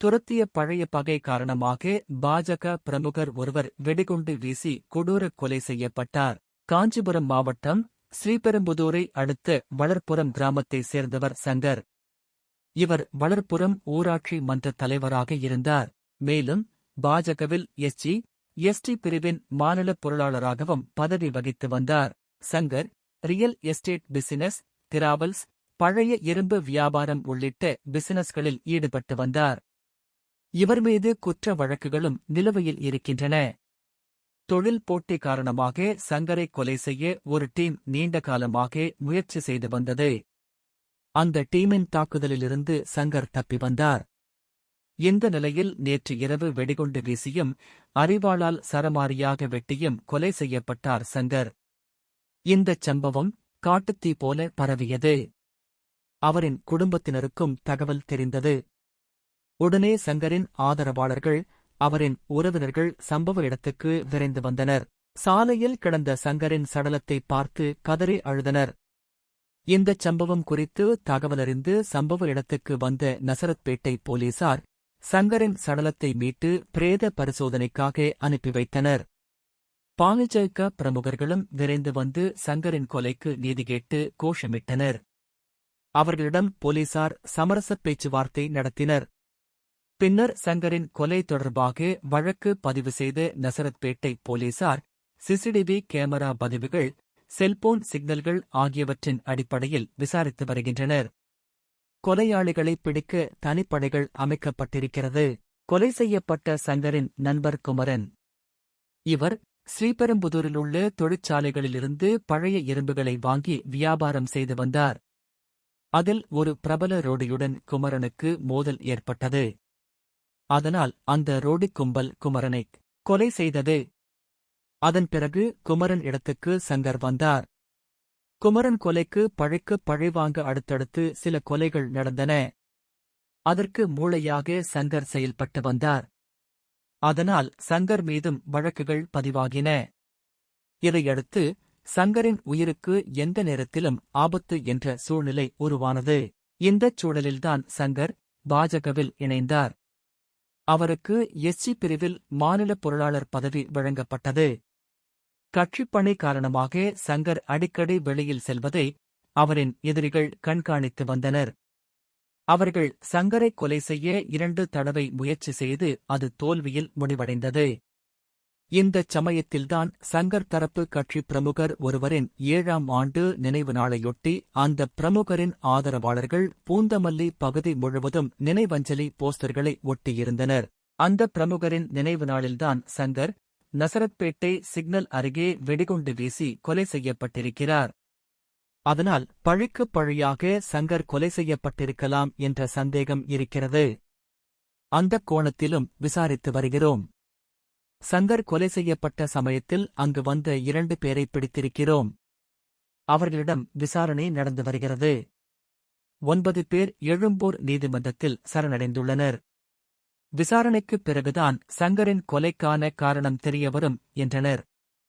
துரத்திய பழைய பகை காரணமாக பாஜக பிரமுகர் ஒருவர் வெடிகுண்டு வீசி கொடூர கொலை செய்யப்பட்டார். காஞ்சிபுரம் மாவட்டம் ஸ்ரீபெரும்புதூரை அடுத்த வளர்ப்புறம் கிராமத்தைச் சேர்ந்தவர் சங்கர். இவர் வளர்ப்புறம் ஊராட்சி மன்ற தலைவராக இருந்தார். மேலும் பாஜகவில் எஸ்ஜி எஸ்டி பிரிவின் மாநில பொருளாளராகவும் பதவி வகித்து வந்தார். Shankar real estate business travels பழைய இரும்பு வியாபாரம் உள்ளிட்ட பிசினஸ்களில் ஈடுபட்டு வந்தார். இவர் மீது குற்ற வழக்குகளும் நிலுவையில் இருக்கின்றன. தொழில் போட்டி காரணமாக சங்கரை கொலை செய்ய ஒரு டீம் நீண்ட காலமாக முயற்சி செய்து வந்தது. அந்த டீமின் தாக்குதலிலிருந்து சங்கர் தப்பி வந்தார். இந்த நிலையில் நேற்று இரவு வெடிகுண்டு வீசியும் அறிவாளால் சரமாரியாக வெட்டியும் கொலை செய்யப்பட்டார் சங்கர். இந்தச் சம்பவம் காட்டுத்தீ போல பரவியது. அவரின் குடும்பத்தினருக்கும் தகவல் தெரிந்தது. உடனே சங்கரின் ஆதரவாளர்கள் அவரின் உறவினர்கள் சம்பவ இடத்துக்கு விரைந்து வந்தனர். சாலையில் கிடந்த சங்கரின் சடலத்தை பார்த்து கதறி அழுதனர். இந்தச் சம்பவம் குறித்து தகவலறிந்து சம்பவ இடத்துக்கு வந்த நசரத்பேட்டை போலீசார் சங்கரின் சடலத்தை மீட்டு பிரேத பரிசோதனைக்காக அனுப்பி வைத்தனர். பாலிஜக பிரமுகர்களும் விரைந்து வந்து சங்கரின் கொலைக்கு நீதி கேட்டு கோஷமிட்டனர். அவர்களிடம் போலீசார் சமரச பேச்சுவார்த்தை நடத்தினர். பின்னர் சங்கரின் கொலை தொடர்பாக வழக்கு பதிவு செய்த நசரத்பேட்டை போலீசார் சிசிடிவி கேமரா பதிவுகள் செல்போன் சிக்னல்கள் ஆகியவற்றின் அடிப்படையில் விசாரித்து வருகின்றனர். கொலையாளிகளை பிடிக்க தனிப்படைகள் அமைக்கப்பட்டிருக்கிறது. கொலை செய்யப்பட்ட சங்கரின் நண்பர் குமரன். இவர் ஸ்ரீபெரும்புதூரிலுள்ள தொழிற்சாலைகளிலிருந்து பழைய இரும்புகளை வாங்கி வியாபாரம் செய்து வந்தார். அதில் ஒரு பிரபல ரோடியுடன் குமரனுக்கு மோதல் ஏற்பட்டது. அதனால் அந்த ரோடி கும்பல் குமரனை கொலை செய்தது. அதன் பிறகு குமரன் இடத்துக்கு சங்கர் வந்தார். குமரன் கொலைக்கு பழைக்கு பழிவாங்க அடுத்தடுத்து சில கொலைகள் நடந்தன. அதற்கு மூளையாக சங்கர் செயல்பட்டு வந்தார். அதனால் சங்கர் மீதும் வழக்குகள் பதிவாகின. இதையடுத்து சங்கரின் உயிருக்கு எந்த நேரத்திலும் ஆபத்து என்ற சூழ்நிலை உருவானது. இந்தச் சூழலில்தான் சங்கர் பாஜகவில் இணைந்தார். அவருக்கு எஸ்சி பிரிவில் மாநில பொருளாளர் பதவி வழங்கப்பட்டது. கட்சிப்பணி காரணமாக சங்கர் அடிக்கடி வெளியில் செல்வதை அவரின் எதிரிகள் கண்காணித்து வந்தனர். அவர்கள் சங்கரை கொலை செய்ய இரண்டு தடவை முயற்சி செய்து அது தோல்வியில் முடிவடைந்தது. இந்தச் சமயத்தில்தான் சங்கர் தரப்பு கட்சி பிரமுகர் ஒருவரின் ஏழாம் ஆண்டு நினைவு நாளையொட்டி அந்த பிரமுகரின் ஆதரவாளர்கள் பூந்தமல்லி பகுதி முழுவதும் நினைவஞ்சலி போஸ்டர்களை ஒட்டியிருந்தனர். அந்த பிரமுகரின் நினைவு நாளில்தான் சங்கர் நசரத்பேட்டை சிக்னல் அருகே வெடிகுண்டு வீசி கொலை செய்யப்பட்டிருக்கிறார். அதனால் பழிக்கு பழியாக சங்கர் கொலை செய்யப்பட்டிருக்கலாம் என்ற சந்தேகம் இருக்கிறது. அந்தக் கோணத்திலும் விசாரித்து வருகிறோம். சங்கர் கொலை செய்யப்பட்ட சமயத்தில் அங்கு வந்த இரண்டு பேரை பிடித்திருக்கிறோம். அவர்களிடம் விசாரணை நடந்து வருகிறது. ஒன்பது பேர் எழும்பூர் நீதிமன்றத்தில் சரணடைந்துள்ளனர். விசாரணைக்குப் பிறகுதான் சங்கரின் கொலைக்கான காரணம் தெரியவரும் என்றனர்.